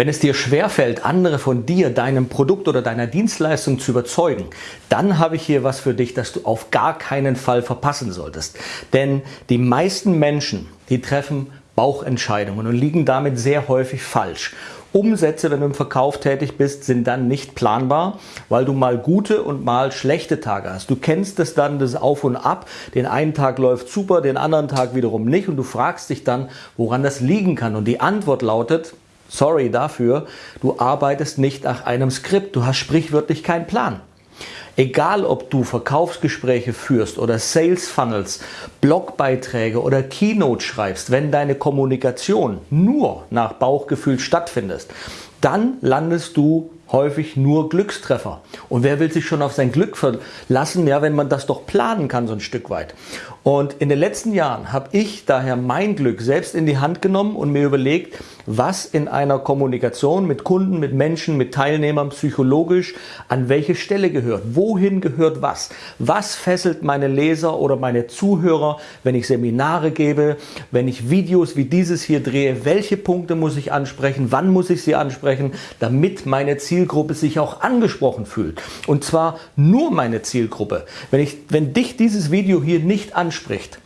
Wenn es dir schwerfällt, andere von dir, deinem Produkt oder deiner Dienstleistung zu überzeugen, dann habe ich hier was für dich, das du auf gar keinen Fall verpassen solltest. Denn die meisten Menschen, die treffen Bauchentscheidungen und liegen damit sehr häufig falsch. Umsätze, wenn du im Verkauf tätig bist, sind dann nicht planbar, weil du mal gute und mal schlechte Tage hast. Du kennst es dann, das Auf und Ab. Den einen Tag läuft super, den anderen Tag wiederum nicht und du fragst dich dann, woran das liegen kann. Und die Antwort lautet, sorry dafür, du arbeitest nicht nach einem Skript, du hast sprichwörtlich keinen Plan. Egal ob du Verkaufsgespräche führst oder Sales Funnels, Blogbeiträge oder Keynote schreibst, wenn deine Kommunikation nur nach Bauchgefühl stattfindet, dann landest du häufig nur Glückstreffer. Und wer will sich schon auf sein Glück verlassen, ja, wenn man das doch planen kann so ein Stück weit. Und in den letzten Jahren habe ich daher mein Glück selbst in die Hand genommen und mir überlegt, was in einer Kommunikation mit Kunden, mit Menschen, mit Teilnehmern psychologisch an welche Stelle gehört. Wohin gehört was? Was fesselt meine Leser oder meine Zuhörer, wenn ich Seminare gebe, wenn ich Videos wie dieses hier drehe? Welche Punkte muss ich ansprechen? Wann muss ich sie ansprechen, damit meine Zielgruppe sich auch angesprochen fühlt? Und zwar nur meine Zielgruppe. Wenn, ich, wenn dich dieses Video hier nicht anspricht, anspricht,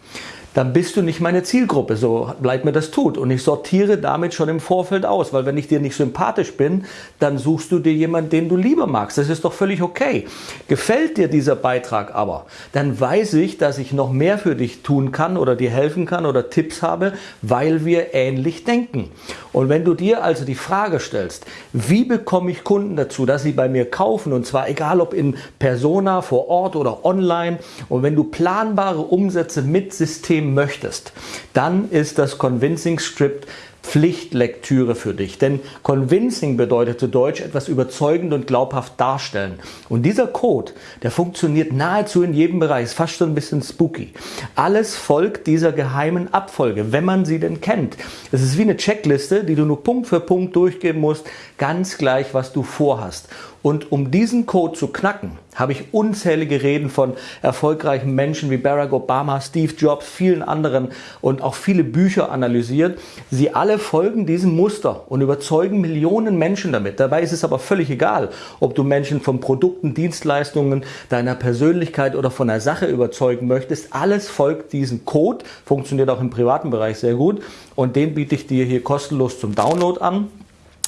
dann bist du nicht meine Zielgruppe, so leid mir das tut. Und ich sortiere damit schon im Vorfeld aus, weil wenn ich dir nicht sympathisch bin, dann suchst du dir jemanden, den du lieber magst. Das ist doch völlig okay. Gefällt dir dieser Beitrag aber, dann weiß ich, dass ich noch mehr für dich tun kann oder dir helfen kann oder Tipps habe, weil wir ähnlich denken. Und wenn du dir also die Frage stellst, wie bekomme ich Kunden dazu, dass sie bei mir kaufen, und zwar egal ob in Persona, vor Ort oder online, und wenn du planbare Umsätze mit System möchtest, dann ist das Convincing Script Pflichtlektüre für dich. Denn Convincing bedeutet zu Deutsch etwas überzeugend und glaubhaft darstellen. Und dieser Code, der funktioniert nahezu in jedem Bereich, ist fast schon ein bisschen spooky. Alles folgt dieser geheimen Abfolge, wenn man sie denn kennt. Es ist wie eine Checkliste, die du nur Punkt für Punkt durchgeben musst, ganz gleich, was du vorhast. Und um diesen Code zu knacken, habe ich unzählige Reden von erfolgreichen Menschen wie Barack Obama, Steve Jobs, vielen anderen und auch viele Bücher analysiert. Sie alle folgen diesem Muster und überzeugen Millionen Menschen damit. Dabei ist es aber völlig egal, ob du Menschen von Produkten, Dienstleistungen, deiner Persönlichkeit oder von der Sache überzeugen möchtest. Alles folgt diesem Code, funktioniert auch im privaten Bereich sehr gut und den biete ich dir hier kostenlos zum Download an.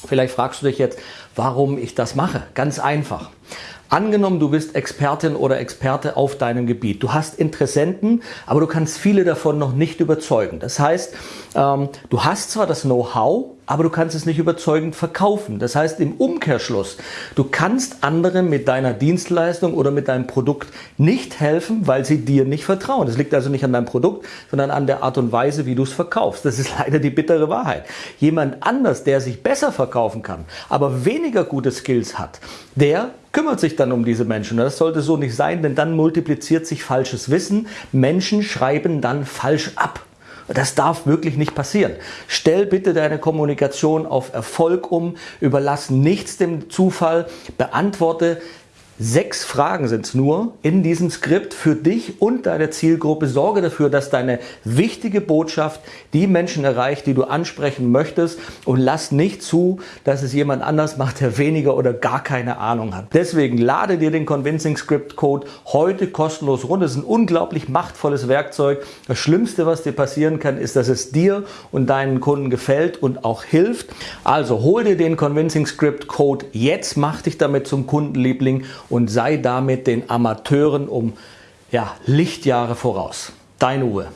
Vielleicht fragst du dich jetzt, warum ich das mache. Ganz einfach. Angenommen, du bist Expertin oder Experte auf deinem Gebiet. Du hast Interessenten, aber du kannst viele davon noch nicht überzeugen. Das heißt, ähm, du hast zwar das Know-how, aber du kannst es nicht überzeugend verkaufen. Das heißt im Umkehrschluss, du kannst anderen mit deiner Dienstleistung oder mit deinem Produkt nicht helfen, weil sie dir nicht vertrauen. Das liegt also nicht an deinem Produkt, sondern an der Art und Weise, wie du es verkaufst. Das ist leider die bittere Wahrheit. Jemand anders, der sich besser verkaufen kann, aber weniger gute Skills hat, der kümmert sich dann um diese Menschen. Das sollte so nicht sein, denn dann multipliziert sich falsches Wissen. Menschen schreiben dann falsch ab. Das darf wirklich nicht passieren. Stell bitte deine Kommunikation auf Erfolg um, überlass nichts dem Zufall, beantworte Sechs Fragen sind es nur in diesem Skript für dich und deine Zielgruppe. Sorge dafür, dass deine wichtige Botschaft die Menschen erreicht, die du ansprechen möchtest und lass nicht zu, dass es jemand anders macht, der weniger oder gar keine Ahnung hat. Deswegen lade dir den Convincing Script Code heute kostenlos runter. Es ist ein unglaublich machtvolles Werkzeug. Das Schlimmste, was dir passieren kann, ist, dass es dir und deinen Kunden gefällt und auch hilft. Also hol dir den Convincing Script Code jetzt, mach dich damit zum Kundenliebling und sei damit den Amateuren um ja, Lichtjahre voraus. Dein Uwe.